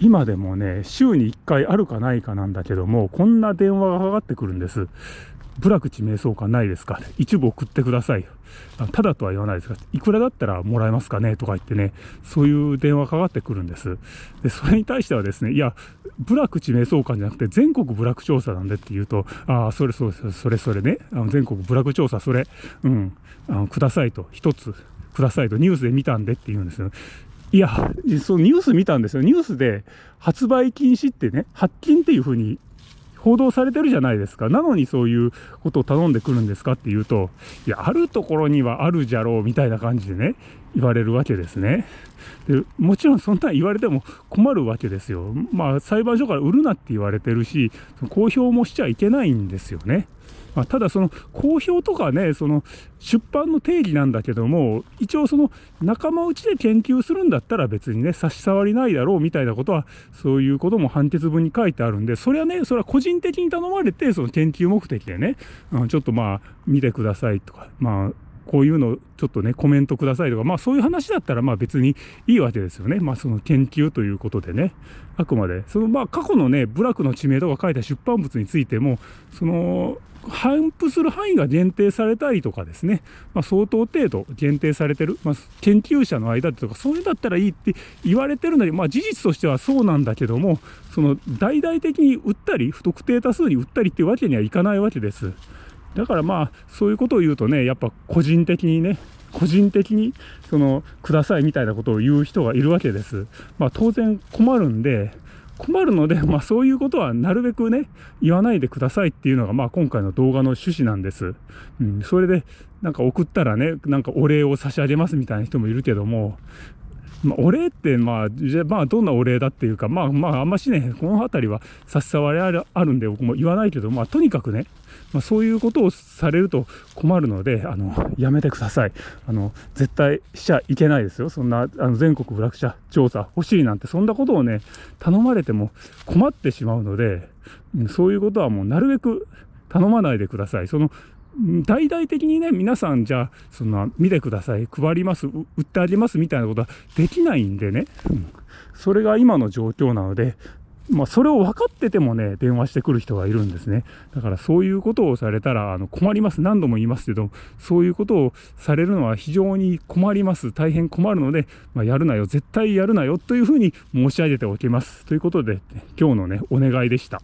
今でもね、週に1回あるかないかなんだけども、こんな電話がかかってくるんです。部落地名相関ないですか？一部送ってください。ただとは言わないですが、いくらだったらもらえますかねとか言ってね、そういう電話かかってくるんです。で、それに対してはですね、いや、部落地名相関じゃなくて全国部落調査なんでって言うと、ああ、それそれそれそれね、あの全国部落調査、それ、うん、あのくださいと、一つくださいと、ニュースで見たんでって言うんですよ。いや、そのニュース見たんですよ。ニュースで発売禁止ってね、発禁っていうふうに報道されてるじゃないですか。なのにそういうことを頼んでくるんですかっていうと、いや、あるところにはあるじゃろうみたいな感じでね、言われるわけですね。でもちろんそんな言われても困るわけですよ。まあ裁判所から売るなって言われてるし、公表もしちゃいけないんですよね。まあ、ただその公表とかね、その出版の定義なんだけども、一応その仲間内で研究するんだったら別にね、差し障りないだろうみたいなことは、そういうことも判決文に書いてあるんで、それはね、それは個人的に頼まれて、その研究目的でね、うん、ちょっとまあ見てくださいとか、まあこういうのちょっとね、コメントくださいとか、まあそういう話だったらまあ別にいいわけですよね。まあその研究ということでね、あくまで。そのまあ過去のね、部落の地名とか書いた出版物についても、その、反布する範囲が限定されたりとかですね、まあ、相当程度限定されてる、まあ、研究者の間でとか、そういうだったらいいって言われてるのに、まあ、事実としてはそうなんだけども、その大々的に売ったり、不特定多数に売ったりっていうわけにはいかないわけです。だからまあ、そういうことを言うとね、やっぱ個人的にね、個人的にそのくださいみたいなことを言う人がいるわけです。まあ当然困るんで、困るので、まあそういうことはなるべくね、言わないでくださいっていうのが、まあ今回の動画の趣旨なんです。うん、それで、なんか送ったらね、なんかお礼を差し上げますみたいな人もいるけども、まあ、お礼って、まあ、じゃまあ、どんなお礼だっていうか、まあ、まあ、あんましね、この辺りは差し障りあるあるんで、僕も言わないけど、まあ、とにかくね、まあ、そういうことをされると困るので、あの、やめてください。あの、絶対しちゃいけないですよ。そんな、あの、全国部落者調査欲しいなんて、そんなことをね、頼まれても困ってしまうので、そういうことはもうなるべく頼まないでください。その、大々的にね、皆さんじゃあ、そんな、見てください、配ります、売ってあげますみたいなことはできないんでね、うん、それが今の状況なので、まあ、それを分かっててもね、電話してくる人がいるんですね。だからそういうことをされたらあの困ります。何度も言いますけど、そういうことをされるのは非常に困ります。大変困るので、まあ、やるなよ、絶対やるなよというふうに申し上げておきます。ということで、今日のね、お願いでした。